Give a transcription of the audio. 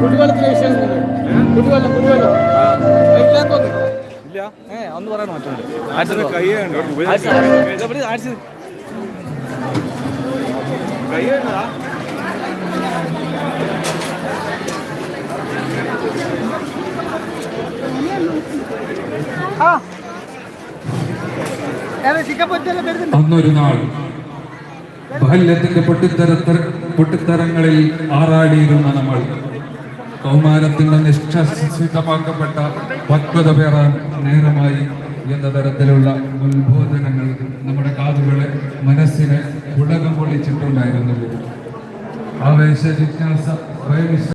കുടിവെള്ളത്തിന് വിശേഷം കുടിവെള്ളം കുടിവെള്ളം. ഇല്ലാത്തോന്ന് ഇല്ല. ഏ ഒന്ന് പറയണം ആഴ്ച വരുന്നുണ്ട് അന്നൊരു നാൾ ബാല്യത്തിന്റെ പൊട്ടിത്തര പൊട്ടിത്തരങ്ങളിൽ ആറാടിയിരുന്ന നമ്മൾ കൗമാരത്തിന്റെ നിഷ്ഠസിദ്ധമാക്കപ്പെട്ട പക്വത പേറാൻ നേരമായി എന്ന തരത്തിലുള്ള ഉത്ബോധനങ്ങൾ നമ്മുടെ കാതുകളെ മനസ്സിനെ ഉടകം പൊളിച്ചിട്ടുണ്ടായിരുന്നു ആവേശ ജിജ്ഞാസ